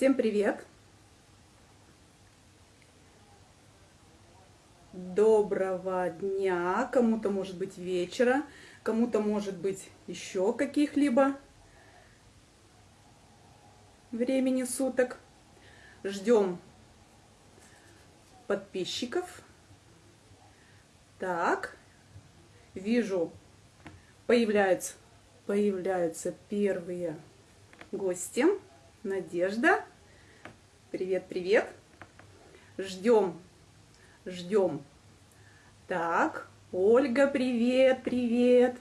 Всем привет! Доброго дня! Кому-то может быть вечера, кому-то может быть еще каких-либо времени суток. Ждем подписчиков. Так, вижу, появляются, появляются первые гости. Надежда. Привет, привет. Ждем, ждем. Так, Ольга, привет, привет.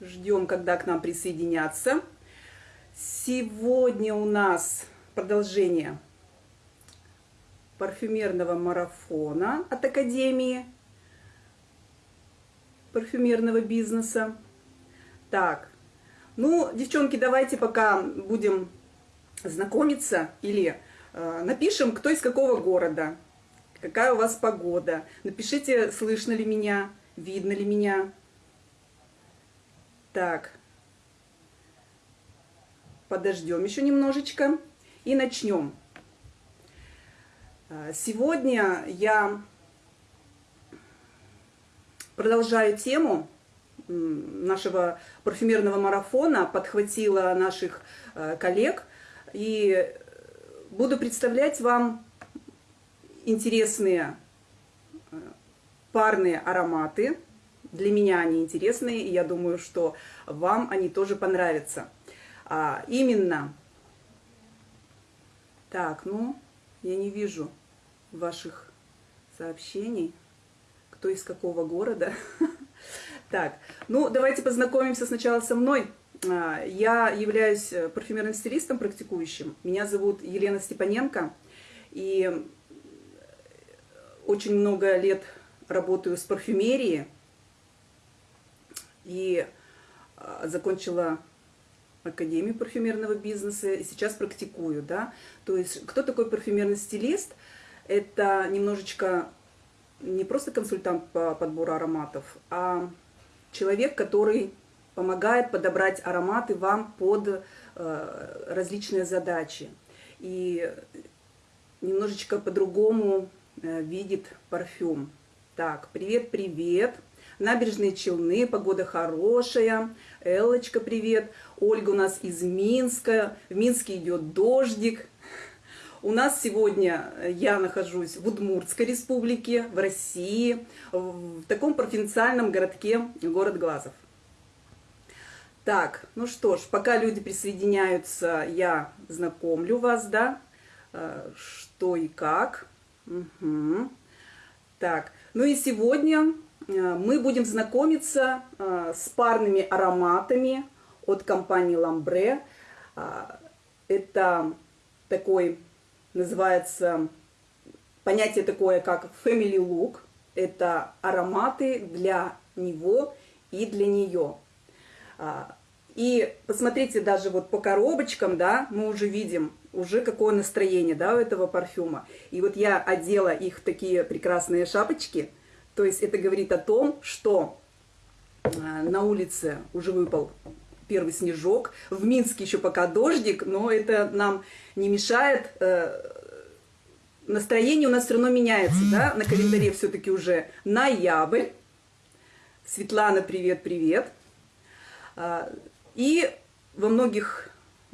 Ждем, когда к нам присоединятся. Сегодня у нас продолжение парфюмерного марафона от Академии парфюмерного бизнеса. Так, ну, девчонки, давайте пока будем знакомиться или э, напишем, кто из какого города, какая у вас погода. Напишите, слышно ли меня, видно ли меня. Так, подождем еще немножечко и начнем. Э, сегодня я продолжаю тему нашего парфюмерного марафона, подхватила наших э, коллег и буду представлять вам интересные э, парные ароматы. Для меня они интересные, и я думаю, что вам они тоже понравятся. А, именно, так, ну, я не вижу ваших сообщений, кто из какого города. Так, ну давайте познакомимся сначала со мной. А, я являюсь э, парфюмерным стилистом практикующим. Меня зовут Елена Степаненко. И очень много лет работаю с парфюмерией. И а, закончила Академию парфюмерного бизнеса и сейчас практикую. Да? То есть кто такой парфюмерный стилист? Это немножечко не просто консультант по подбору ароматов, а человек, который помогает подобрать ароматы вам под э, различные задачи. И немножечко по-другому э, видит парфюм. Так, привет-привет. Набережные Челны, погода хорошая. Эллочка, привет. Ольга у нас из Минска. В Минске идет дождик. У нас сегодня э, я нахожусь в Удмуртской республике, в России, в таком провинциальном городке город Глазов. Так, ну что ж, пока люди присоединяются, я знакомлю вас, да, э, что и как. Угу. Так, ну и сегодня э, мы будем знакомиться с парными ароматами от компании Ламбре. Это такой называется понятие такое, как family look. Это ароматы для него и для нее. А, и посмотрите даже вот по коробочкам, да, мы уже видим, уже какое настроение, да, у этого парфюма. И вот я одела их в такие прекрасные шапочки. То есть это говорит о том, что а, на улице уже выпал первый снежок. В Минске еще пока дождик, но это нам не мешает. Э, настроение у нас все равно меняется, да? На календаре все-таки уже ноябрь. Светлана, привет, привет. А, и во многих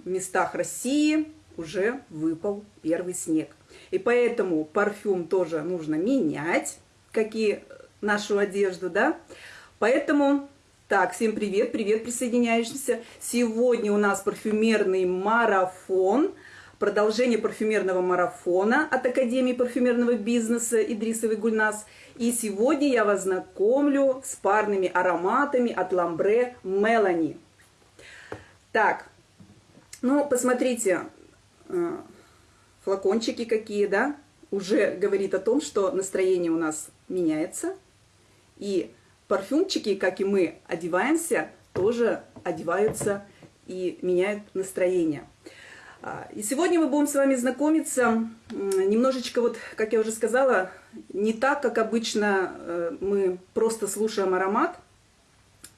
местах России уже выпал первый снег. И поэтому парфюм тоже нужно менять, как и нашу одежду, да. Поэтому так, всем привет, привет присоединяющимся. Сегодня у нас парфюмерный марафон, продолжение парфюмерного марафона от Академии парфюмерного бизнеса Идрисовой Гульнас. И сегодня я вас знакомлю с парными ароматами от Ламбре Мелани. Так, ну, посмотрите, э, флакончики какие, да, уже говорит о том, что настроение у нас меняется. И парфюмчики, как и мы одеваемся, тоже одеваются и меняют настроение. А, и сегодня мы будем с вами знакомиться немножечко, вот, как я уже сказала, не так, как обычно э, мы просто слушаем аромат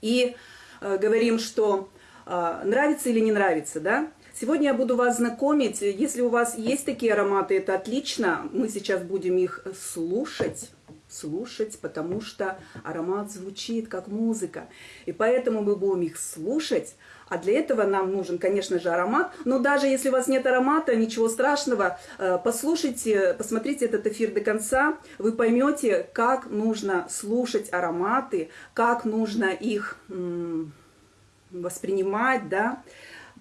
и э, говорим, что а, нравится или не нравится, да? Сегодня я буду вас знакомить, если у вас есть такие ароматы, это отлично, мы сейчас будем их слушать, слушать, потому что аромат звучит как музыка, и поэтому мы будем их слушать, а для этого нам нужен, конечно же, аромат. Но даже если у вас нет аромата, ничего страшного. Э, послушайте, посмотрите этот эфир до конца. Вы поймете, как нужно слушать ароматы, как нужно их воспринимать, да.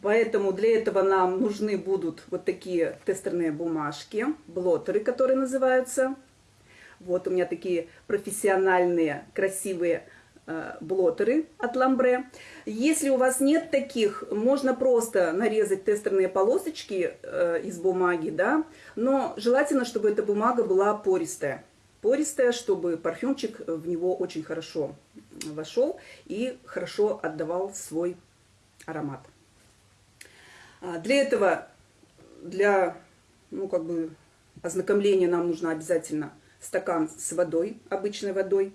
Поэтому для этого нам нужны будут вот такие тестерные бумажки, блотеры, которые называются. Вот у меня такие профессиональные, красивые Э, блотеры от ламбре. Если у вас нет таких, можно просто нарезать тестерные полосочки э, из бумаги, да, но желательно, чтобы эта бумага была пористая. Пористая, чтобы парфюмчик в него очень хорошо вошел и хорошо отдавал свой аромат. А, для этого, для, ну, как бы, ознакомления нам нужно обязательно стакан с водой, обычной водой.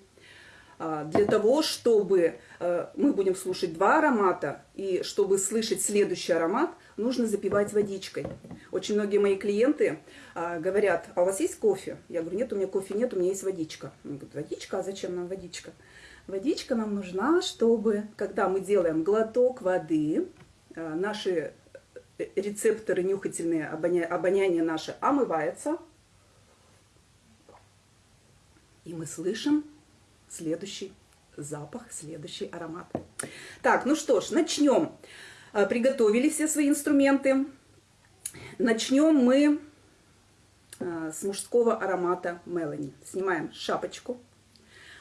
А, для того, чтобы э, мы будем слушать два аромата, и чтобы слышать следующий аромат, нужно запивать водичкой. Очень многие мои клиенты а, говорят, а у вас есть кофе? Я говорю, нет, у меня кофе нет, у меня есть водичка. Они говорят, водичка, а зачем нам водичка? Водичка нам нужна, чтобы, когда мы делаем глоток воды, э, наши э, рецепторы нюхательные, обоня... обоняние наше омывается, и мы слышим следующий запах, следующий аромат. Так, ну что ж, начнем. А, приготовили все свои инструменты. Начнем мы а, с мужского аромата Мелани. Снимаем шапочку,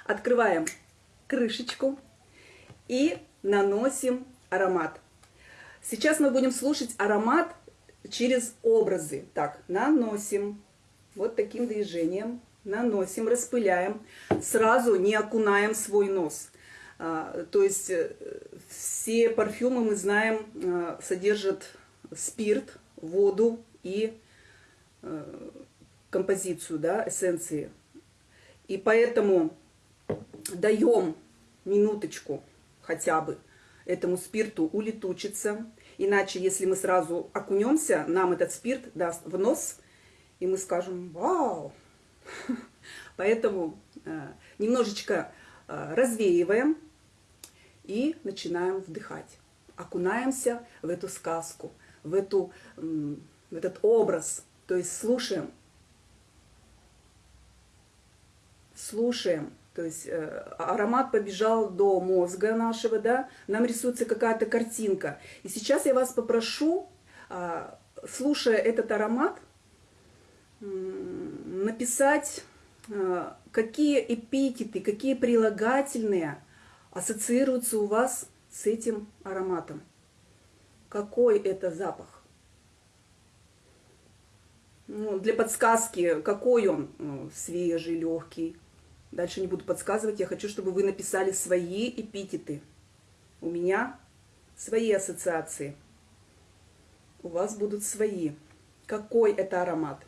открываем крышечку и наносим аромат. Сейчас мы будем слушать аромат через образы. Так, наносим вот таким движением наносим, распыляем, сразу не окунаем свой нос. А, то есть э, все парфюмы, мы знаем, э, содержат спирт, воду и э, композицию, да, эссенции. И поэтому даем минуточку хотя бы этому спирту улетучиться. Иначе, если мы сразу окунемся, нам этот спирт даст в нос, и мы скажем, вау, Поэтому э, немножечко э, развеиваем и начинаем вдыхать. Окунаемся в эту сказку, в, эту, в этот образ. То есть слушаем. Слушаем. То есть э, аромат побежал до мозга нашего, да, нам рисуется какая-то картинка. И сейчас я вас попрошу, слушая этот аромат, написать, э, какие эпитеты, какие прилагательные ассоциируются у вас с этим ароматом. Какой это запах? Ну, для подсказки, какой он? Ну, свежий, легкий. Дальше не буду подсказывать, я хочу, чтобы вы написали свои эпитеты. У меня свои ассоциации. У вас будут свои. Какой это аромат?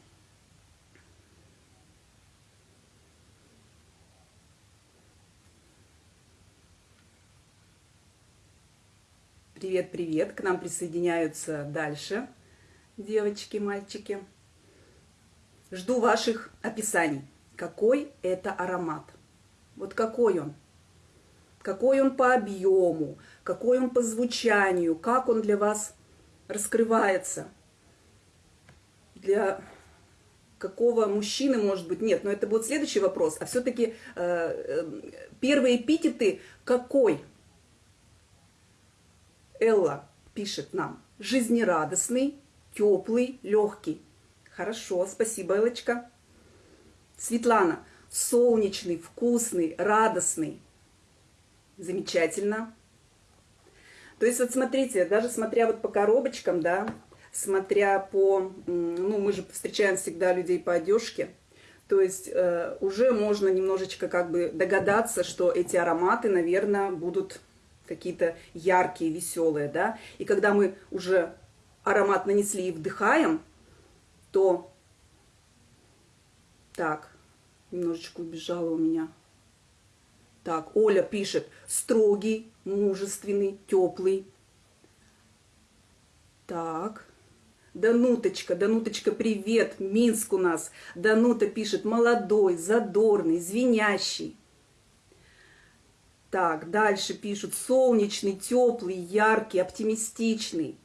Привет, привет. К нам присоединяются дальше девочки, мальчики. Жду ваших описаний. Какой это аромат? Вот какой он? Какой он по объему? Какой он по звучанию? Как он для вас раскрывается? Для какого мужчины, может быть, нет, но это будет следующий вопрос. А все-таки э, э, первые эпитеты какой? Элла пишет нам, жизнерадостный, теплый, легкий. Хорошо, спасибо, Элочка. Светлана, солнечный, вкусный, радостный. Замечательно. То есть вот смотрите, даже смотря вот по коробочкам, да, смотря по, ну мы же встречаем всегда людей по одежке, то есть э, уже можно немножечко как бы догадаться, что эти ароматы, наверное, будут какие-то яркие, веселые, да. И когда мы уже аромат нанесли и вдыхаем, то... Так, немножечко убежала у меня. Так, Оля пишет, строгий, мужественный, теплый, Так. Дануточка, Дануточка, привет, Минск у нас. Данута пишет, молодой, задорный, звенящий. Так, дальше пишут, солнечный, теплый, яркий, оптимистичный.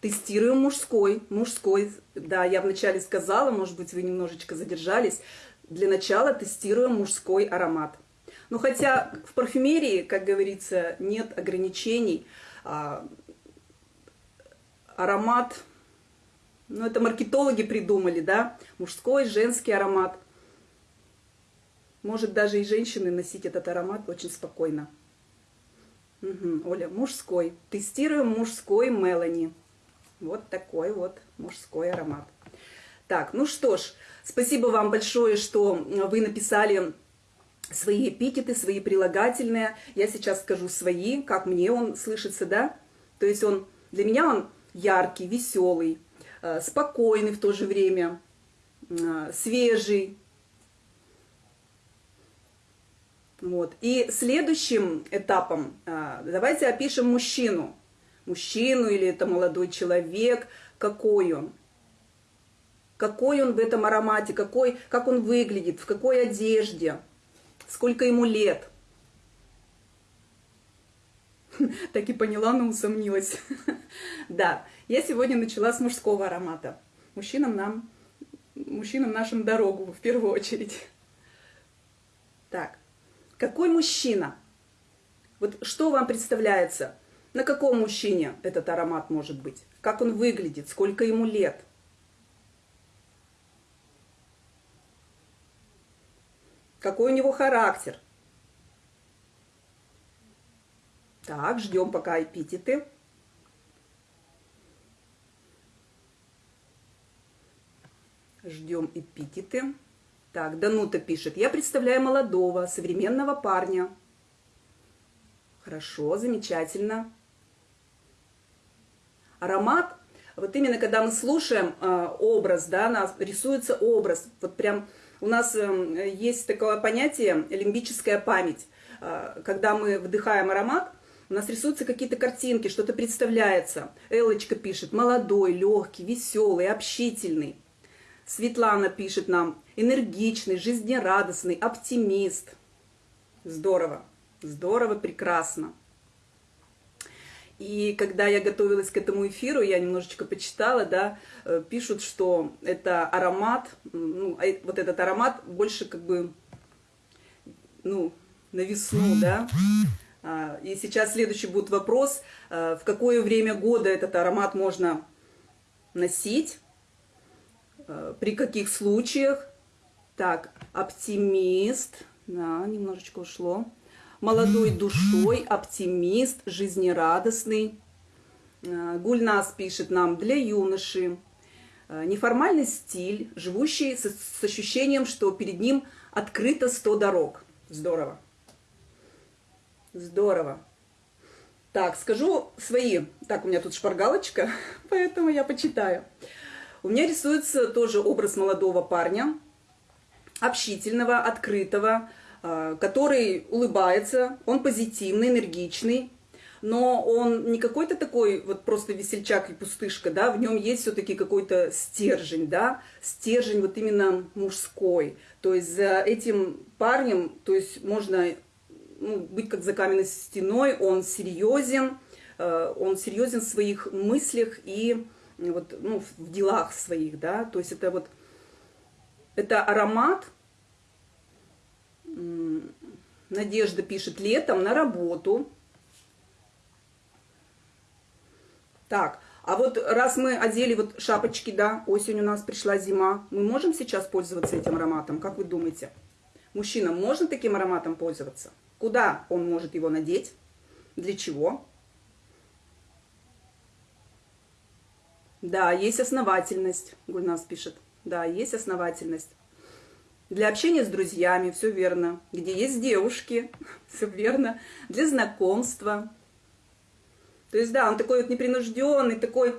Тестируем мужской, мужской, да, я вначале сказала, может быть, вы немножечко задержались. Для начала тестируем мужской аромат. Ну, хотя в парфюмерии, как говорится, нет ограничений. А, аромат, ну, это маркетологи придумали, да, мужской, женский аромат. Может даже и женщины носить этот аромат очень спокойно. Угу, Оля, мужской. Тестируем мужской Мелани. Вот такой вот мужской аромат. Так, ну что ж, спасибо вам большое, что вы написали свои эпитеты, свои прилагательные. Я сейчас скажу свои, как мне он слышится, да? То есть он, для меня он яркий, веселый, э, спокойный в то же время, э, свежий. Вот. И следующим этапом э, давайте опишем мужчину. Мужчину или это молодой человек, какой он. Какой он в этом аромате, какой, как он выглядит, в какой одежде, сколько ему лет. Так и поняла, но усомнилась. Да, я сегодня начала с мужского аромата. Мужчинам нам, мужчинам нашим дорогу в первую очередь. Так, какой мужчина? Вот что вам представляется? На каком мужчине этот аромат может быть? Как он выглядит? Сколько ему лет? Какой у него характер? Так, ждем пока эпитеты. Ждем эпитеты. Так, Данута пишет. Я представляю молодого, современного парня. Хорошо, замечательно. Аромат, вот именно когда мы слушаем э, образ, да, нас рисуется образ. Вот прям у нас э, есть такое понятие лимбическая память. Э, когда мы вдыхаем аромат, у нас рисуются какие-то картинки, что-то представляется. Элочка пишет, молодой, легкий, веселый, общительный. Светлана пишет нам, энергичный, жизнерадостный, оптимист. Здорово, здорово, прекрасно. И когда я готовилась к этому эфиру, я немножечко почитала, да, э, пишут, что это аромат, ну, а вот этот аромат больше как бы, ну, на весну, да, а, и сейчас следующий будет вопрос, а, в какое время года этот аромат можно носить, при каких случаях. Так, оптимист, да, немножечко ушло. Молодой душой, оптимист, жизнерадостный. Гульнас пишет нам для юноши. Неформальный стиль, живущий с, с ощущением, что перед ним открыто 100 дорог. Здорово. Здорово. Так, скажу свои. Так, у меня тут шпаргалочка, поэтому я почитаю. У меня рисуется тоже образ молодого парня, общительного, открытого, а, который улыбается, он позитивный, энергичный, но он не какой-то такой вот просто весельчак и пустышка, да, в нем есть все-таки какой-то стержень, да, стержень вот именно мужской. То есть за этим парнем, то есть можно ну, быть как за каменной стеной, он серьезен, э, он серьезен в своих мыслях и вот, ну, в делах своих, да, то есть это вот, это аромат, Надежда пишет, летом на работу. Так, а вот раз мы одели вот шапочки, да, осень у нас пришла зима, мы можем сейчас пользоваться этим ароматом, как вы думаете? Мужчинам можно таким ароматом пользоваться? Куда он может его надеть? Для чего? Да, есть основательность, Гульнас пишет. Да, есть основательность. Для общения с друзьями, все верно. Где есть девушки, все верно. Для знакомства. То есть, да, он такой вот непринужденный, такой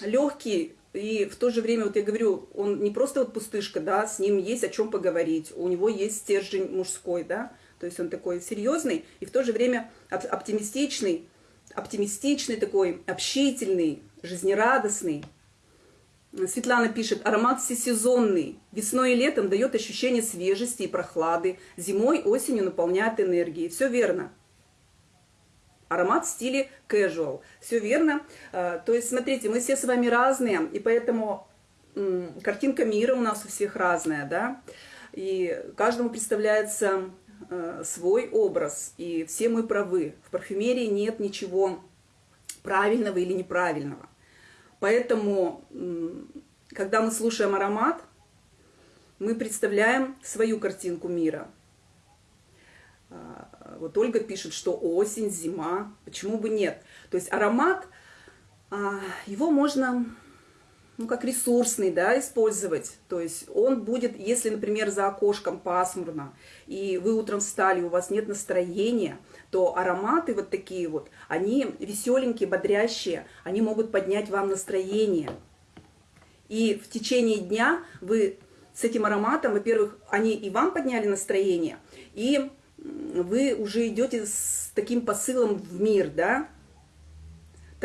легкий, и в то же время, вот я говорю, он не просто вот пустышка, да, с ним есть о чем поговорить, у него есть стержень мужской, да, то есть он такой серьезный и в то же время оптимистичный, оптимистичный такой, общительный, жизнерадостный. Светлана пишет, аромат всесезонный. Весной и летом дает ощущение свежести и прохлады. Зимой, осенью наполняет энергией. Все верно. Аромат в стиле casual. Все верно. А, то есть, смотрите, мы все с вами разные, и поэтому картинка мира у нас у всех разная, да. И каждому представляется свой образ, и все мы правы. В парфюмерии нет ничего правильного или неправильного. Поэтому, когда мы слушаем аромат, мы представляем свою картинку мира. А, вот Ольга пишет, что осень, зима, почему бы нет. То есть аромат, а, его можно ну, как ресурсный, да, использовать. То есть он будет, если, например, за окошком пасмурно, и вы утром встали, у вас нет настроения, то ароматы вот такие вот, они веселенькие, бодрящие, они могут поднять вам настроение. И в течение дня вы с этим ароматом, во-первых, они и вам подняли настроение, и вы уже идете с таким посылом в мир, да,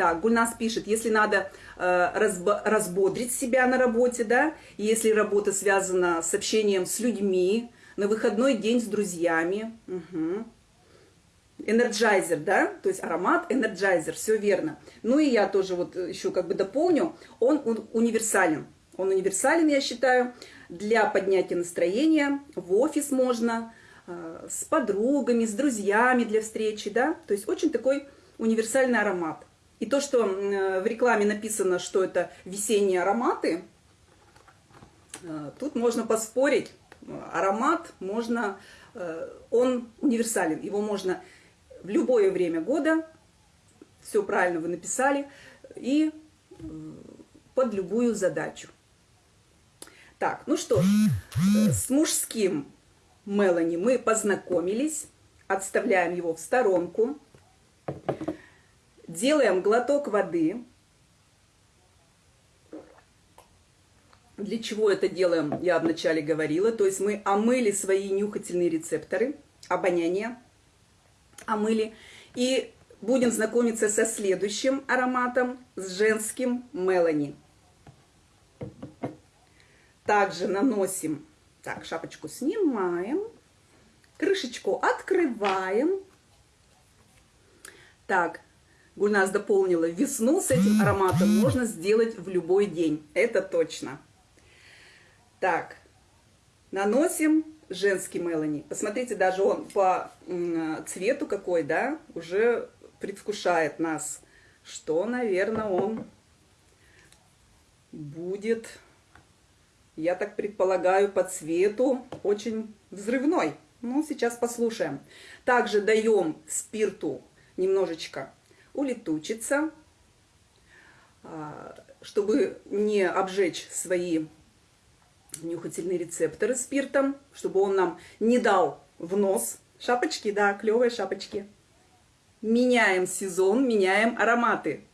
так, Гульнас пишет, если надо э, разбо, разбодрить себя на работе, да, если работа связана с общением с людьми, на выходной день с друзьями. Угу. Energizer, да, то есть аромат Energizer, все верно. Ну и я тоже вот еще как бы дополню, он универсален. Он универсален, я считаю, для поднятия настроения, в офис можно, э, с подругами, с друзьями для встречи, да, то есть очень такой универсальный аромат. И то, что в рекламе написано, что это весенние ароматы, э, тут можно поспорить. Аромат можно, э, он универсален, его можно в любое время года, все правильно вы написали, и э, под любую задачу. Так, ну что ж, с мужским Мелани мы познакомились, отставляем его в сторонку. Делаем глоток воды. Для чего это делаем, я вначале говорила. То есть мы омыли свои нюхательные рецепторы, обоняние омыли. И будем знакомиться со следующим ароматом, с женским Мелани. Также наносим, так, шапочку снимаем, крышечку открываем. Так, Гульнас дополнила, весну с этим ароматом можно сделать в любой день. Это точно. Так, наносим женский Мелани. Посмотрите, даже он по цвету какой, да, уже предвкушает нас, что, наверное, он будет, я так предполагаю, по цвету очень взрывной. Ну, сейчас послушаем. Также даем спирту немножечко улетучится, а, чтобы не обжечь свои нюхательные рецепторы спиртом, чтобы он нам не дал в нос. Шапочки, да, клевые шапочки. Меняем сезон, меняем ароматы.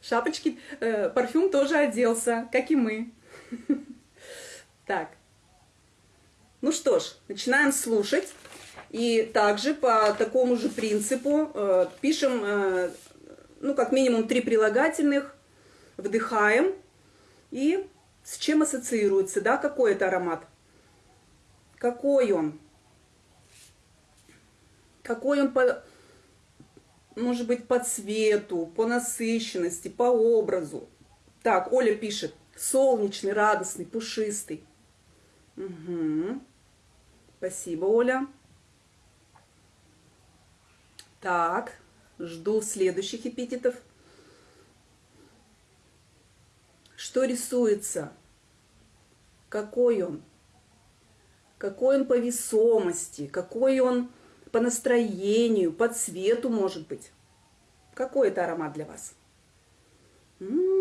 Шапочки, э, парфюм тоже оделся, как и мы. Так. Ну что ж, начинаем слушать. И также по такому же принципу э, пишем, э, ну, как минимум, три прилагательных, вдыхаем и с чем ассоциируется, да, какой это аромат. Какой он? Какой он по, может быть, по цвету, по насыщенности, по образу. Так, Оля пишет, солнечный, радостный, пушистый. Угу. Спасибо, Оля. Так, жду следующих эпитетов. Что рисуется? Какой он? Какой он по весомости? Какой он по настроению, по цвету, может быть? Какой это аромат для вас?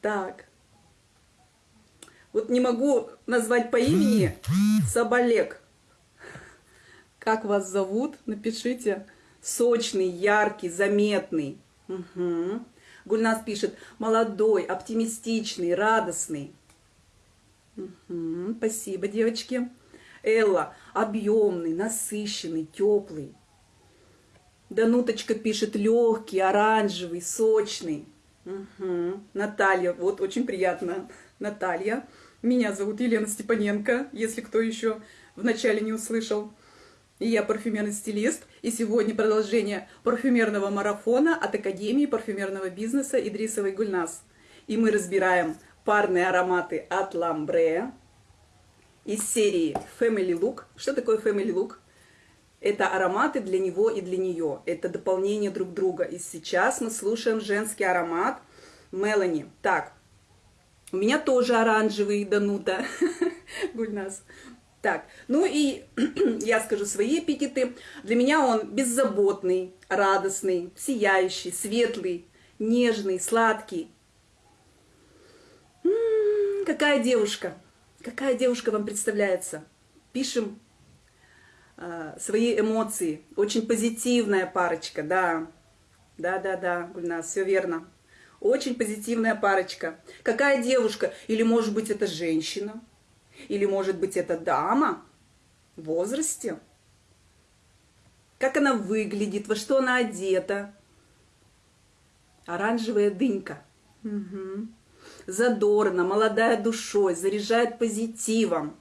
Так. Вот не могу назвать по имени Соболек. Как вас зовут? Напишите. Сочный, яркий, заметный. Угу. Гульнас пишет, молодой, оптимистичный, радостный. Угу. Спасибо, девочки. Элла объемный, насыщенный, теплый. Дануточка пишет легкий, оранжевый, сочный. Угу. Наталья, вот очень приятно. Наталья. Меня зовут Елена Степаненко, если кто еще вначале не услышал. Я парфюмерный стилист. И сегодня продолжение парфюмерного марафона от Академии парфюмерного бизнеса Идрисовой Гульнас. И мы разбираем парные ароматы от Ламбре из серии Family Look. Что такое Family Look? Это ароматы для него и для нее. Это дополнение друг друга. И сейчас мы слушаем женский аромат Мелани. Так, у меня тоже оранжевый Данута. Гульнас. Так, ну и я скажу свои эпитеты. Для меня он беззаботный, радостный, сияющий, светлый, нежный, сладкий. М -м, какая девушка, какая девушка вам представляется? Пишем э, свои эмоции. Очень позитивная парочка, да. Да-да-да, Гульнас, все верно. Очень позитивная парочка. Какая девушка? Или, может быть, это женщина? Или, может быть, это дама в возрасте? Как она выглядит? Во что она одета? Оранжевая дынька. Угу. Задорно, молодая душой, заряжает позитивом.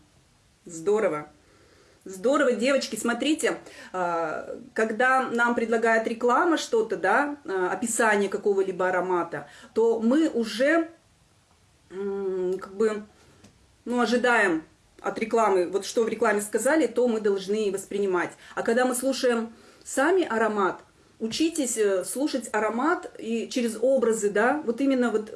Здорово. Здорово, девочки, смотрите, а, когда нам предлагает реклама что-то, да, а, описание какого-либо аромата, то мы уже как бы, ну, ожидаем от рекламы, вот что в рекламе сказали, то мы должны воспринимать. А когда мы слушаем сами аромат, учитесь э, слушать аромат и через образы, да, вот именно вот,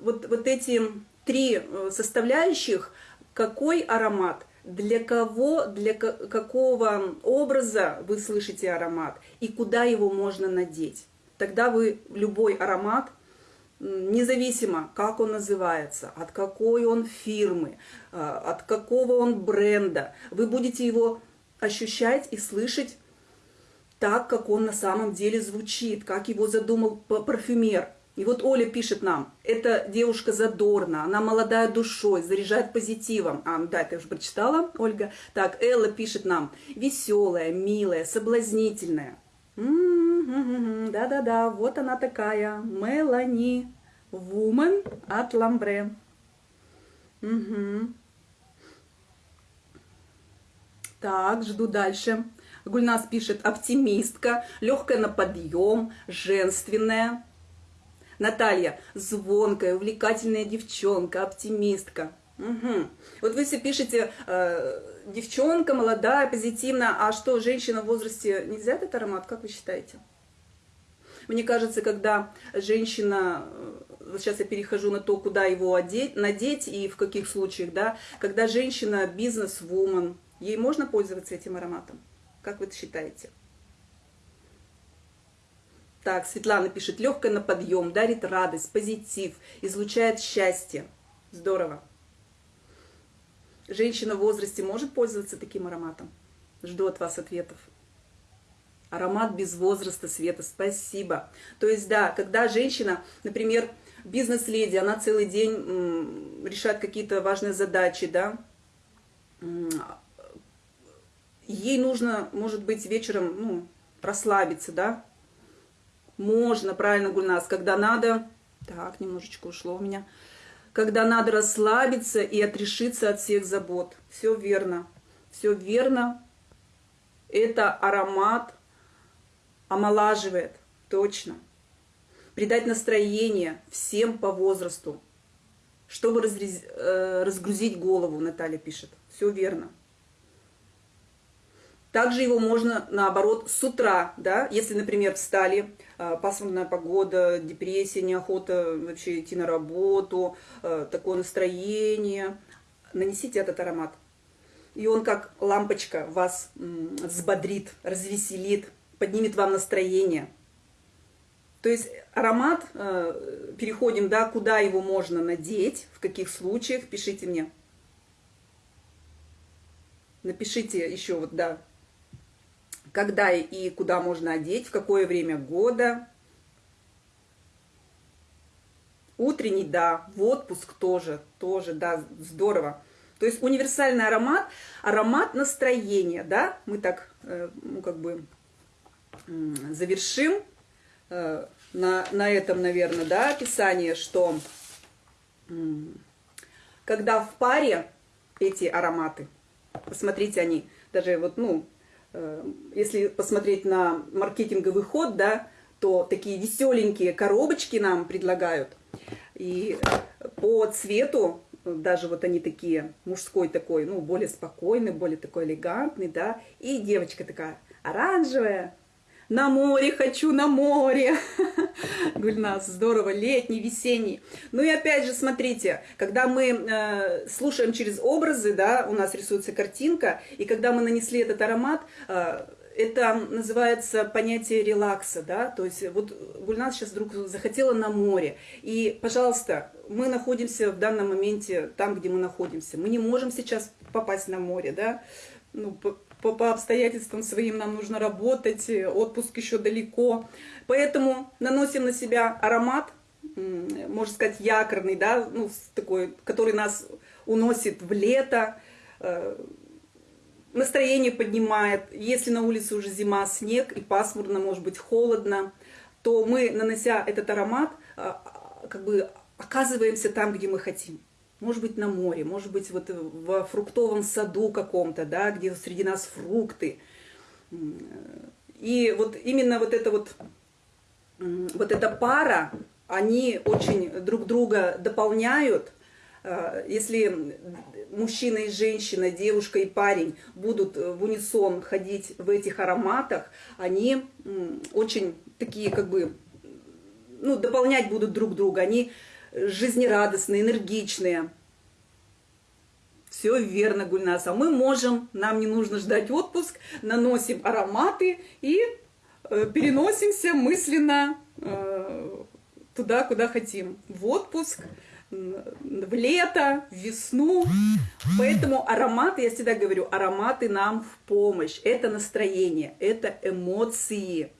вот, вот эти три э, составляющих, какой аромат – для кого, для какого образа вы слышите аромат и куда его можно надеть. Тогда вы любой аромат, независимо, как он называется, от какой он фирмы, а, от какого он бренда, вы будете его ощущать и слышать так, как он на самом деле звучит, как его задумал парфюмер – и вот Оля пишет нам, эта девушка задорна, она молодая душой, заряжает позитивом. А, да, я уже прочитала, Ольга. Так, Элла пишет нам, веселая, милая, соблазнительная. Да-да-да, вот она такая, Мелани, Вумен от Ламбре. Угу. Так, жду дальше. Гульнас пишет, оптимистка, легкая на подъем, женственная. Наталья, звонкая, увлекательная девчонка, оптимистка. Угу. Вот вы все пишете, э, девчонка, молодая, позитивная, а что, женщина в возрасте нельзя этот аромат, как вы считаете? Мне кажется, когда женщина, э, сейчас я перехожу на то, куда его одеть, надеть и в каких случаях, да, когда женщина бизнес-вумен, ей можно пользоваться этим ароматом? Как вы это считаете? Так, Светлана пишет, легкая на подъем, дарит радость, позитив, излучает счастье. Здорово. Женщина в возрасте может пользоваться таким ароматом? Жду от вас ответов. Аромат без возраста, Света, спасибо. То есть, да, когда женщина, например, бизнес-леди, она целый день решает какие-то важные задачи, да, ей нужно, может быть, вечером, ну, расслабиться, да, можно, правильно, Гульнас, когда надо... Так, немножечко ушло у меня. Когда надо расслабиться и отрешиться от всех забот. Все верно. Все верно. Это аромат омолаживает. Точно. Придать настроение всем по возрасту. Чтобы разрез... Э, разгрузить голову, Наталья пишет. Все верно. Также его можно, наоборот, с утра, да, если, например, встали, а, пасмурная погода, депрессия, неохота вообще идти на работу, а, такое настроение, нанесите этот аромат. И он как лампочка вас взбодрит, развеселит, поднимет вам настроение. То есть аромат, а, переходим, да, куда его можно надеть, в каких случаях, пишите мне. Напишите еще вот, да, когда и куда можно одеть, в какое время года. Утренний, да, в отпуск тоже, тоже, да, здорово. То есть универсальный аромат, аромат настроения, да, мы так, э, ну, как бы завершим э, на, на этом, наверное, да, описание, что когда в паре эти ароматы, посмотрите, они даже вот, ну, э, если посмотреть на маркетинговый ход, да, то такие веселенькие коробочки нам предлагают. И по цвету, даже вот они такие, мужской такой, ну, более спокойный, более такой элегантный, да, и девочка такая оранжевая, на море хочу, на море. Гульнас, здорово, летний, весенний. Ну и опять же, смотрите, когда мы э, слушаем через образы, да, у нас рисуется картинка, и когда мы нанесли этот аромат, э, это называется понятие релакса, да, то есть вот Гульнас сейчас вдруг захотела на море, и, пожалуйста, мы находимся в данном моменте там, где мы находимся, мы не можем сейчас попасть на море, да, ну, по, по обстоятельствам своим нам нужно работать, отпуск еще далеко. Поэтому наносим на себя аромат, можно сказать, якорный, да, ну, такой, который нас уносит в лето, э, настроение поднимает. Если на улице уже зима, снег и пасмурно, может быть, холодно, то мы, нанося этот аромат, э, как бы оказываемся там, где мы хотим может быть, на море, может быть, вот в фруктовом саду каком-то, да, где среди нас фрукты. И вот именно вот эта вот, вот эта пара, они очень друг друга дополняют. А, если мужчина и женщина, девушка и парень будут в унисон ходить в этих ароматах, они очень такие как бы, ну, дополнять будут друг друга. Они жизнерадостные, энергичные. Все верно, Гульнаса. Мы можем, нам не нужно ждать отпуск, наносим ароматы и э, переносимся мысленно э, туда, куда хотим. В отпуск, в лето, в весну. Поэтому ароматы, я всегда говорю, ароматы нам в помощь. Это настроение, это эмоции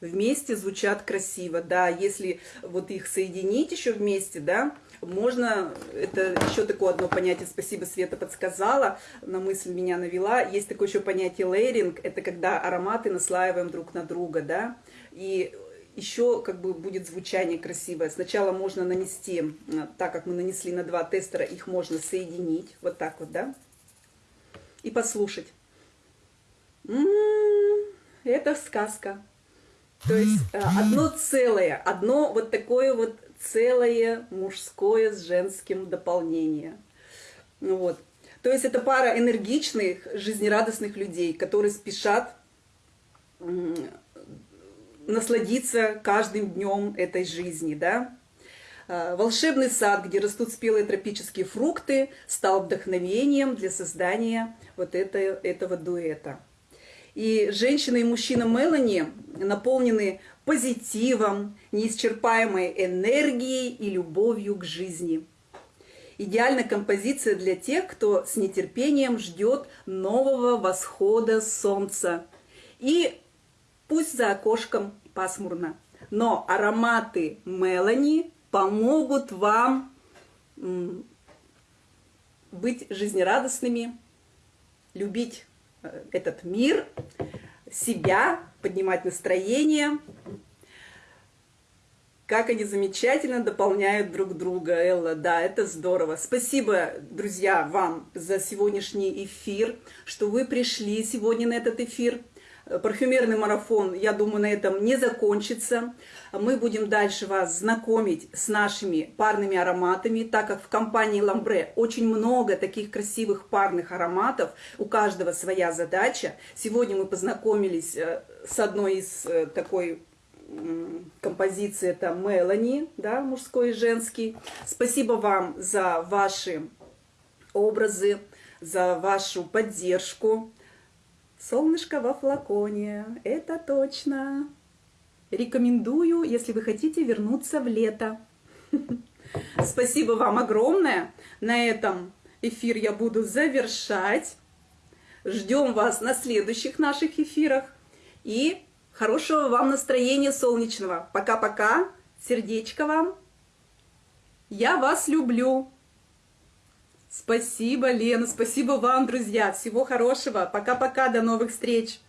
вместе звучат красиво, да, если вот их соединить еще вместе, да, можно, это еще такое одно понятие, спасибо, Света подсказала, на мысль меня навела, есть такое еще понятие лейринг, это когда ароматы наслаиваем друг на друга, да, и еще как бы будет звучание красивое. Сначала можно нанести, так как мы нанесли на два тестера, их можно соединить, вот так вот, да, и послушать. М -м -м, это сказка. То есть э, одно целое, одно вот такое вот целое мужское с женским дополнение. Ну вот. То есть это пара энергичных, жизнерадостных людей, которые спешат насладиться каждым днем этой жизни, да. Э, волшебный сад, где растут спелые тропические фрукты, стал вдохновением для создания вот это, этого дуэта. И женщина и мужчина Мелани наполнены позитивом, неисчерпаемой энергией и любовью к жизни. Идеальная композиция для тех, кто с нетерпением ждет нового восхода солнца. И пусть за окошком пасмурно, но ароматы Мелани помогут вам быть жизнерадостными, любить этот мир, себя, поднимать настроение. Как они замечательно дополняют друг друга, Элла. Да, это здорово. Спасибо, друзья, вам за сегодняшний эфир, что вы пришли сегодня на этот эфир парфюмерный марафон, я думаю, на этом не закончится. Мы будем дальше вас знакомить с нашими парными ароматами, так как в компании Ламбре очень много таких красивых парных ароматов, у каждого своя задача. Сегодня мы познакомились э, с одной из э, такой композиции, это Мелани, да, мужской и женский. Спасибо вам за ваши образы, за вашу поддержку. Солнышко во флаконе, это точно. Рекомендую, если вы хотите вернуться в лето. Спасибо вам огромное. На этом эфир я буду завершать. Ждем вас на следующих наших эфирах. И хорошего вам настроения солнечного. Пока-пока. Сердечко вам. Я вас люблю. Спасибо, Лена, спасибо вам, друзья. Всего хорошего. Пока-пока, до новых встреч.